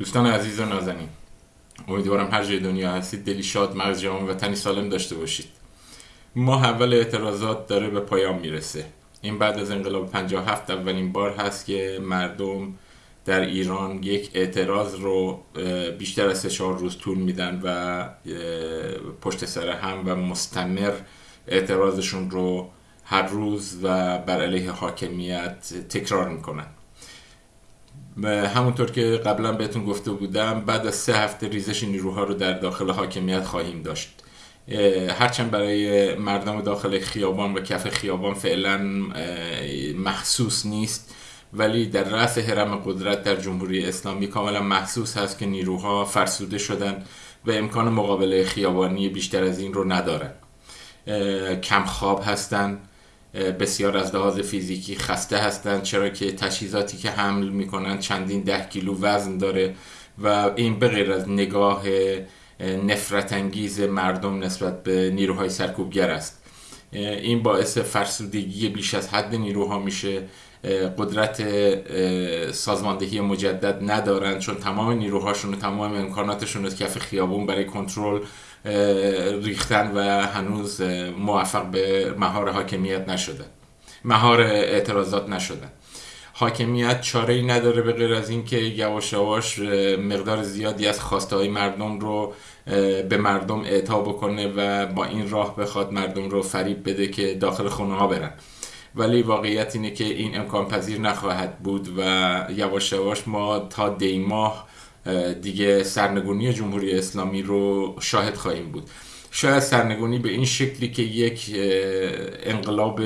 دوستان عزیز و نازنین امیدوارم هر جای دنیا هستید دلی شاد مغز جوان و تنی سالم داشته باشید. ما اول اعتراضات داره به پایان می‌رسه. این بعد از انقلاب 57 اولین بار هست که مردم در ایران یک اعتراض رو بیشتر از سه چهار روز طول میدن و پشت سر هم و مستمر اعتراضشون رو هر روز و بر علیه حاکمیت تکرار می‌کنن. همونطور که قبلا بهتون گفته بودم بعد از سه هفته ریزش نیروها رو در داخل حاکمیت خواهیم داشت. هرچند برای مردم داخل خیابان و کف خیابان فعلا محسوس نیست ولی در رأس حرم قدرت در جمهوری اسلامی کاملا محسوس هست که نیروها فرسوده شدن و امکان مقابله خیابانی بیشتر از این رو ندارن. کم خواب هستند بسیار از لحاظ فیزیکی خسته هستند چرا که تجهیزاتی که حمل می‌کنن چندین ده کیلو وزن داره و این به غیر از نگاه نفرت انگیز مردم نسبت به نیروهای سرکوبگر است. این باعث فرسودگی بیش از حد نیروها میشه. قدرت سازماندهی مجدد ندارن چون تمام نیروهاشون و تمام امکاناتشون رو کف خیابون برای کنترل ریختن و هنوز موفق به مهار حاکمیت نشده. مهار اعتراضات نشدن حاکمیت چاره ای نداره به غیر از اینکه یواش یواش مقدار زیادی از خواسته های مردم رو به مردم اعطا بکنه و با این راه بخواد مردم رو فریب بده که داخل خونه ها برن. ولی واقعیت اینه که این امکان پذیر نخواهد بود و یواش یواش ما تا دی ماه دیگه سرنگونی جمهوری اسلامی رو شاهد خواهیم بود. شاید سرنگونی به این شکلی که یک انقلاب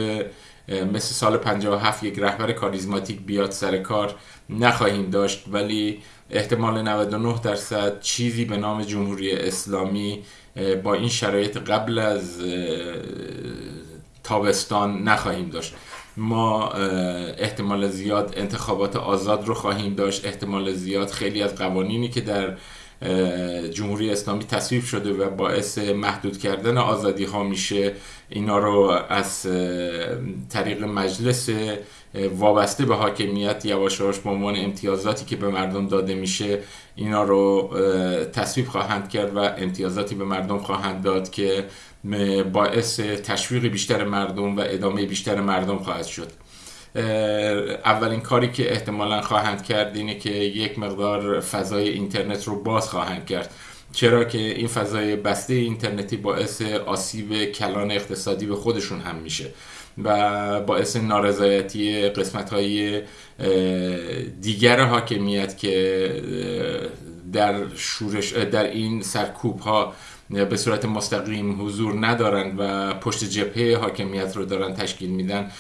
مثل سال 57 یک رهبر کاریزماتیک بیاد سر کار نخواهیم داشت ولی احتمال 99 درصد چیزی به نام جمهوری اسلامی با این شرایط قبل از تابستان نخواهیم داشت. ما احتمال زیاد انتخابات آزاد رو خواهیم داشت. احتمال زیاد خیلی از قوانینی که در جمهوری اسلامی تصویب شده و باعث محدود کردن آزادی ها میشه اینا رو از طریق مجلس وابسته به حاکمیت یواش یواش به عنوان امتیازاتی که به مردم داده میشه اینا رو تصویب خواهند کرد و امتیازاتی به مردم خواهند داد که باعث تشویق بیشتر مردم و ادامه بیشتر مردم خواهد شد. اولین کاری که احتمالا خواهند کرد اینه که یک مقدار فضای اینترنت رو باز خواهند کرد. چرا که این فضای بسته اینترنتی باعث آسیب کلان اقتصادی به خودشون هم میشه و باعث نارضایتی قسمت های دیگر حاکمیت که در شورش در این سرکوب ها به صورت مستقیم حضور ندارن و پشت جبهه حاکمیت رو دارن تشکیل میدن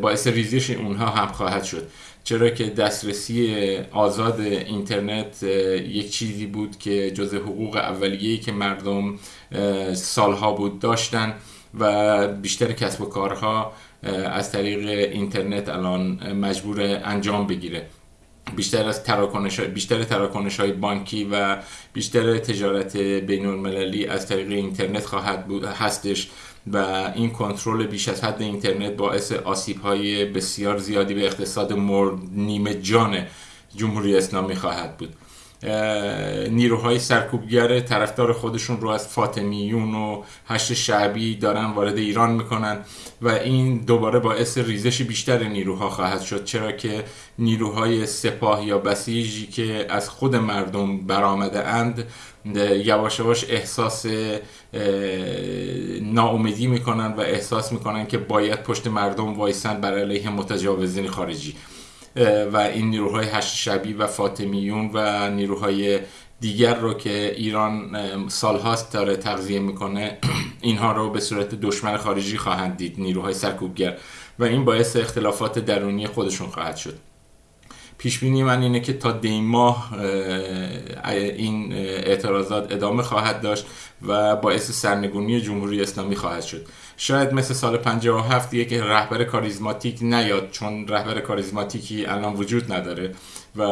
باعث ریزش اونها هم خواهد شد. چرا که دسترسی آزاد اینترنت یک چیزی بود که جز حقوق اولیه‌ای که مردم سالها بود داشتن و بیشتر کسب و کارها از طریق اینترنت الان مجبور انجام بگیره. بیشتر از تراکنش بیشتر تراکنش های بانکی و بیشتر تجارت بین المللی از طریق اینترنت خواهد بود هستش و این کنترل بیش از حد اینترنت باعث آسیب های بسیار زیادی به اقتصاد مرد نیمه جان جمهوری اسلامی خواهد بود. نیروهای سرکوبگر طرفدار خودشون رو از فاطمیون و هشت شعبی دارن وارد ایران می‌کنن و این دوباره باعث ریزش بیشتر نیروها خواهد شد. چرا که نیروهای سپاه یا بسیجی که از خود مردم برآمده اند یواش یواش احساس ناامیدی می‌کنن و احساس می‌کنن که باید پشت مردم وایسن بر علیه متجاوزین خارجی. و این نیروهای هشت شبی و فاطمیون و نیروهای دیگر رو که ایران سالهاست داره تغذیه می‌کنه اینها رو به صورت دشمن خارجی خواهند دید نیروهای سرکوبگر. و این باعث اختلافات درونی خودشون خواهد شد. پیش بینی من اینه که تا دی ماه این اعتراضات ادامه خواهد داشت و باعث سرنگونی جمهوری اسلامی خواهد شد. شاید مثل سال 57 یک رهبر کاریزماتیک نیاد چون رهبر کاریزماتیکی الان وجود نداره و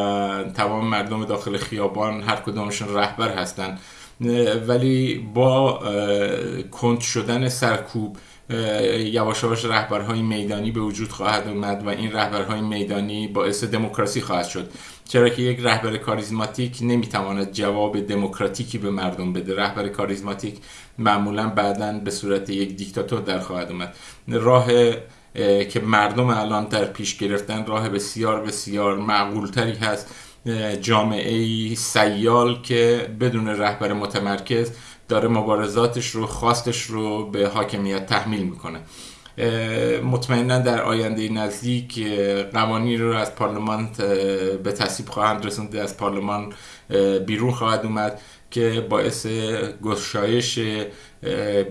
تمام مردم داخل خیابان هر کدومشون رهبر هستن. ولی با کند شدن سرکوب یواش یواش رهبرهای میدانی به وجود خواهد اومد و این رهبرهای میدانی باعث دموکراسی خواهد شد. چرا که یک رهبر کاریزماتیک نمی‌تواند جواب دموکراتیکی به مردم بده. رهبر کاریزماتیک معمولا بعدا به صورت یک دیکتاتور در خواهد اومد. راه که مردم الان در پیش گرفتن راه بسیار بسیار معقولتری هست. جامعه سیال که بدون رهبر متمرکز داره مبارزاتش رو خواستش رو به حاکمیت تحمیل می‌کنه. مطمئنا در آینده نزدیک قوانین رو از پارلمان به تصویب خواهند رسوند از پارلمان بیرون خواهد اومد که باعث گشایش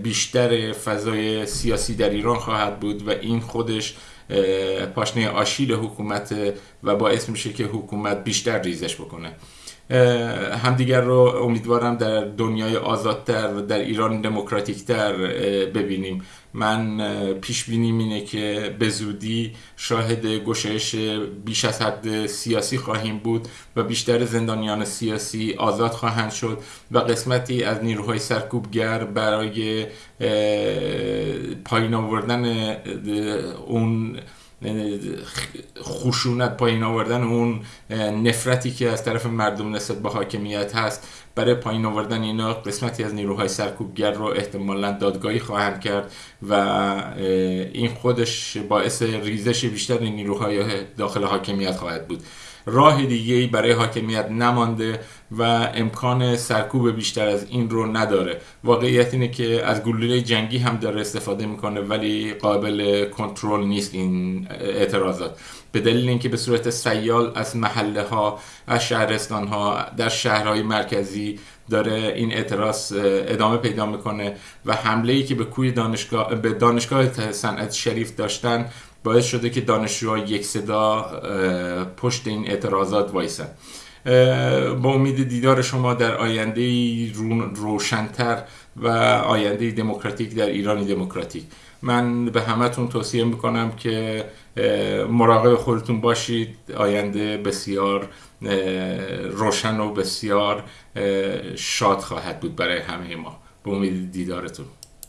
بیشتر فضای سیاسی در ایران خواهد بود و این خودش پاشنه آشیل حکومت و باعث میشه که حکومت بیشتر ریزش بکنه. همدیگر رو امیدوارم در دنیای آزادتر و در ایران دموکراتیکتر ببینیم. من پیش بینیم اینه که به زودی شاهد گشایش بیش از حد سیاسی خواهیم بود و بیشتر زندانیان سیاسی آزاد خواهند شد و قسمتی از نیروهای سرکوبگر برای پایین آوردن اون خشونت پایین آوردن اون نفرتی که از طرف مردم نسبت به حاکمیت هست برای پایین آوردن اینا قسمتی از نیروهای سرکوبگر رو احتمالا دادگاهی خواهند کرد و این خودش باعث ریزش بیشتر نیروهای داخل حاکمیت خواهد بود. راه دیگه ای برای حاکمیت نمانده و امکان سرکوب بیشتر از این رو نداره. واقعیت اینه که از گلوله جنگی هم داره استفاده می‌کنه ولی قابل کنترل نیست این اعتراضات. به دلیل اینکه به صورت سیال از محله ها از شهرستان ها در شهرهای مرکزی داره این اعتراض ادامه پیدا می‌کنه و حمله ای که به کوی دانشگاه به دانشگاه صنعت شریف داشتن باعث شده که دانشجوها یک صدا پشت این اعتراضات وایسن. با امید دیدار شما در آینده روشنتر و آینده دموکراتیک در ایرانی دموکراتیک. من به همتون توصیه می‌کنم که مراقب خودتون باشید. آینده بسیار روشن و بسیار شاد خواهد بود برای همه ما. به امید دیدارتون.